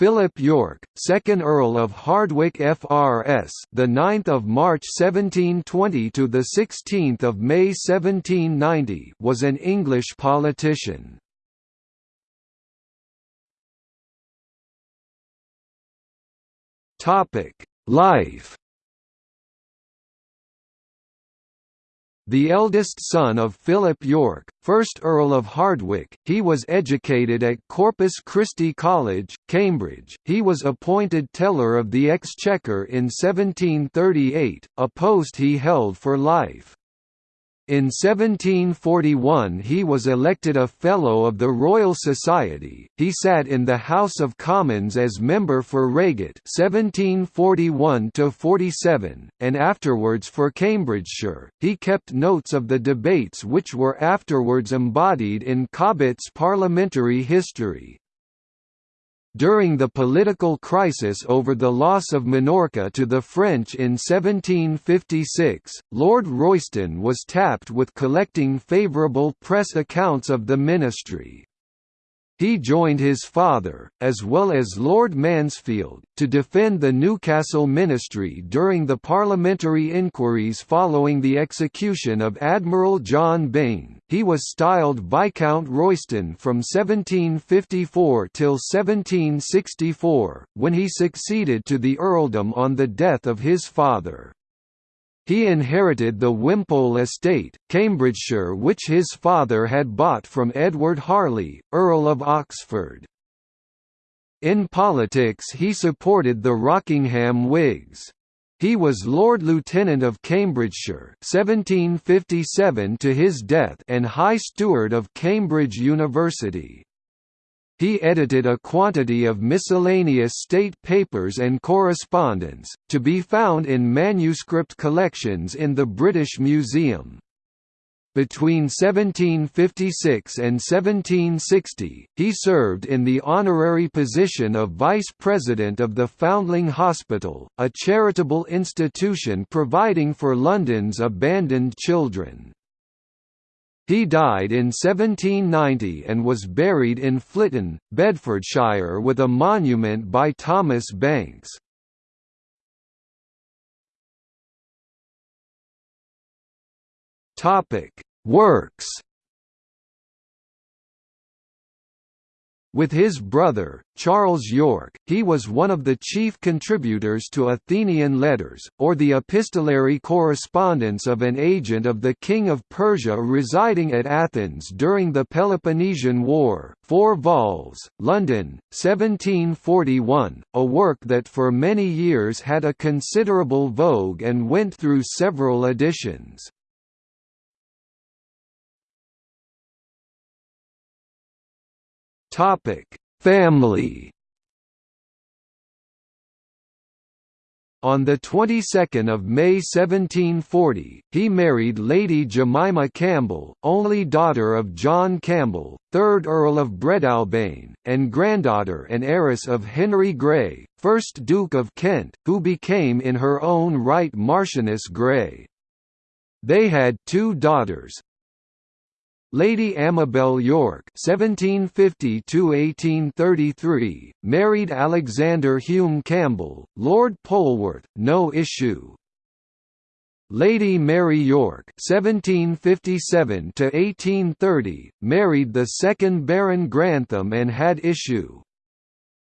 Philip Yorke, 2nd Earl of Hardwicke FRS, the 9th of March 1720 to the 16th of May 1790, was an English politician. Topic: Life The eldest son of Philip Yorke, 1st Earl of Hardwicke, he was educated at Corpus Christi College, Cambridge. He was appointed Teller of the Exchequer in 1738, a post he held for life. In 1741 he was elected a Fellow of the Royal Society. He sat in the House of Commons as member for Reigate (1741–47), and afterwards for Cambridgeshire. He kept notes of the debates which were afterwards embodied in Cobbett's Parliamentary History. During the political crisis over the loss of Minorca to the French in 1756, Lord Royston was tapped with collecting favourable press accounts of the ministry. He joined his father, as well as Lord Mansfield, to defend the Newcastle ministry during the parliamentary inquiries following the execution of Admiral John Byng. He was styled Viscount Royston from 1754 till 1764, when he succeeded to the earldom on the death of his father. He inherited the Wimpole estate, Cambridgeshire which his father had bought from Edward Harley, Earl of Oxford. In politics he supported the Rockingham Whigs. He was Lord Lieutenant of Cambridgeshire 1757 to his death and High Steward of Cambridge University. He edited a quantity of miscellaneous state papers and correspondence, to be found in manuscript collections in the British Museum. Between 1756 and 1760, he served in the honorary position of Vice President of the Foundling Hospital, a charitable institution providing for London's abandoned children. He died in 1790 and was buried in Flitton, Bedfordshire with a monument by Thomas Banks. Works With his brother, Charles Yorke, he was one of the chief contributors to Athenian letters, or the epistolary correspondence of an agent of the King of Persia residing at Athens during the Peloponnesian War, 4 vols, London, 1741, a work that for many years had a considerable vogue and went through several editions. Topic: Family. On the 22nd of May 1740, he married Lady Jemima Campbell, only daughter of John Campbell, 3rd Earl of Breadalbane, and granddaughter and heiress of Henry Grey, 1st Duke of Kent, who became in her own right Marchioness Grey. They had two daughters, Lady Amabel Yorke (1750–1833) married Alexander Hume Campbell, Lord Polwarth, no issue. Lady Mary Yorke (1757–1830) married the second Baron Grantham and had issue.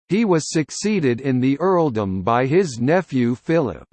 He was succeeded in the earldom by his nephew Philip.